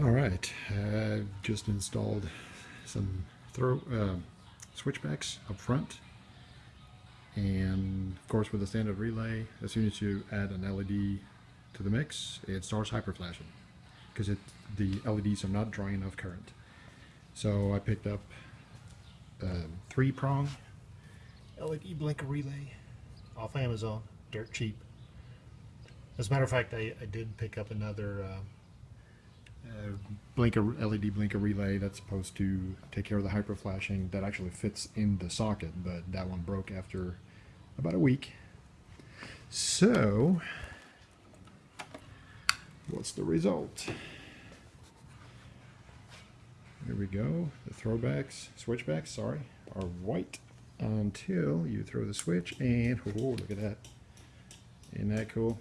All right, I've just installed some throw uh, switchbacks up front. And of course with the standard relay, as soon as you add an LED to the mix, it starts hyperflashing because the LEDs are not drawing enough current. So I picked up a three prong LED blinker relay off Amazon, dirt cheap. As a matter of fact, I, I did pick up another uh, Uh, blinker LED blinker relay that's supposed to take care of the hyper flashing that actually fits in the socket, but that one broke after about a week. So, what's the result? There we go. The throwbacks, switchbacks, sorry, are white until you throw the switch and, oh, look at that. Isn't that cool?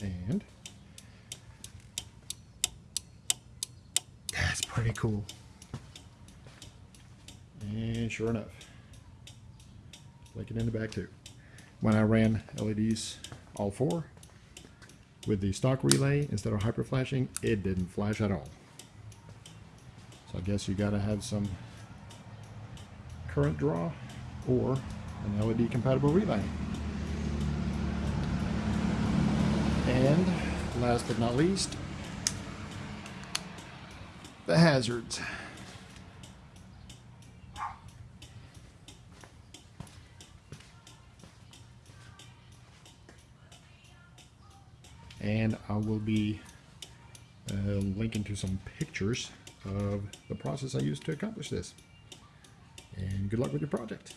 And that's pretty cool. And sure enough, blinking in the back too. When I ran LEDs all four with the stock relay instead of hyper flashing, it didn't flash at all. So I guess you gotta have some current draw or an LED compatible relay. And last but not least, the hazards. And I will be uh, linking to some pictures of the process I used to accomplish this. And good luck with your project.